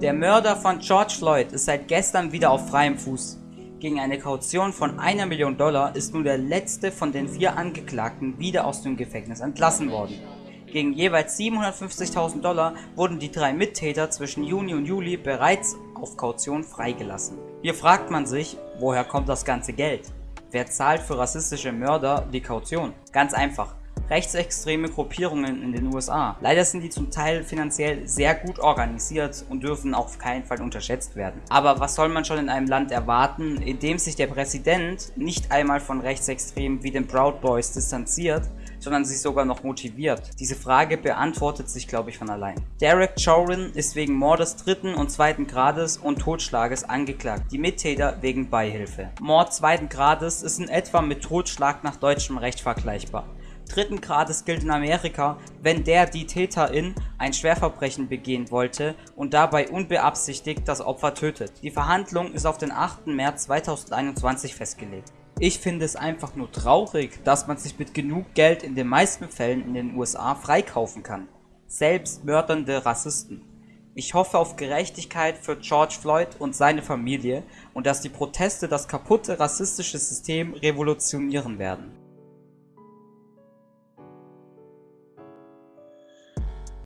Der Mörder von George Floyd ist seit gestern wieder auf freiem Fuß. Gegen eine Kaution von einer Million Dollar ist nun der letzte von den vier Angeklagten wieder aus dem Gefängnis entlassen worden. Gegen jeweils 750.000 Dollar wurden die drei Mittäter zwischen Juni und Juli bereits auf Kaution freigelassen. Hier fragt man sich, woher kommt das ganze Geld? Wer zahlt für rassistische Mörder die Kaution? Ganz einfach, rechtsextreme Gruppierungen in den USA. Leider sind die zum Teil finanziell sehr gut organisiert und dürfen auf keinen Fall unterschätzt werden. Aber was soll man schon in einem Land erwarten, in dem sich der Präsident nicht einmal von Rechtsextremen wie den Proud Boys distanziert, sondern sich sogar noch motiviert? Diese Frage beantwortet sich, glaube ich, von allein. Derek Chauvin ist wegen Mordes dritten und zweiten Grades und Totschlages angeklagt, die Mittäter wegen Beihilfe. Mord zweiten Grades ist in etwa mit Totschlag nach deutschem Recht vergleichbar dritten Grades gilt in Amerika, wenn der die Täterin ein Schwerverbrechen begehen wollte und dabei unbeabsichtigt das Opfer tötet. Die Verhandlung ist auf den 8. März 2021 festgelegt. Ich finde es einfach nur traurig, dass man sich mit genug Geld in den meisten Fällen in den USA freikaufen kann. Selbst mördernde Rassisten. Ich hoffe auf Gerechtigkeit für George Floyd und seine Familie und dass die Proteste das kaputte rassistische System revolutionieren werden.